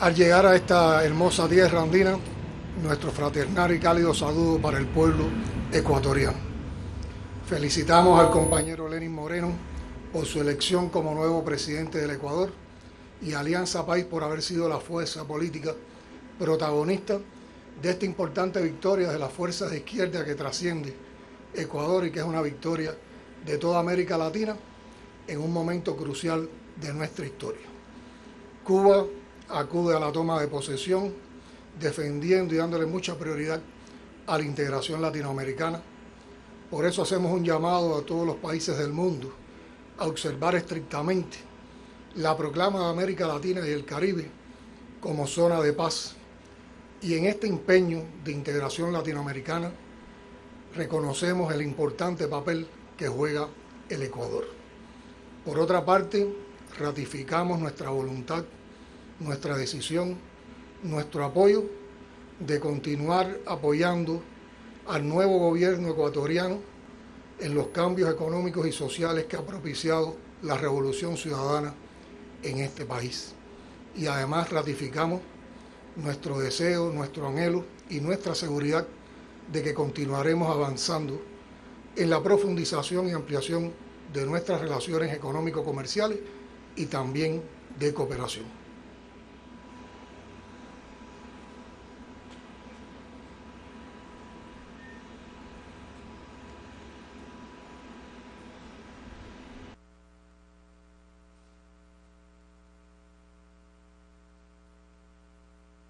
Al llegar a esta hermosa tierra andina, nuestro fraternal y cálido saludo para el pueblo ecuatoriano. Felicitamos al compañero Lenin Moreno por su elección como nuevo presidente del Ecuador y Alianza País por haber sido la fuerza política protagonista de esta importante victoria de las fuerzas de izquierda que trasciende Ecuador y que es una victoria de toda América Latina en un momento crucial de nuestra historia. Cuba acude a la toma de posesión defendiendo y dándole mucha prioridad a la integración latinoamericana. Por eso hacemos un llamado a todos los países del mundo a observar estrictamente la proclama de América Latina y el Caribe como zona de paz. Y en este empeño de integración latinoamericana reconocemos el importante papel que juega el Ecuador. Por otra parte, ratificamos nuestra voluntad, nuestra decisión, nuestro apoyo de continuar apoyando al nuevo gobierno ecuatoriano en los cambios económicos y sociales que ha propiciado la revolución ciudadana en este país. Y además ratificamos nuestro deseo, nuestro anhelo y nuestra seguridad de que continuaremos avanzando en la profundización y ampliación de nuestras relaciones económico-comerciales y también de cooperación.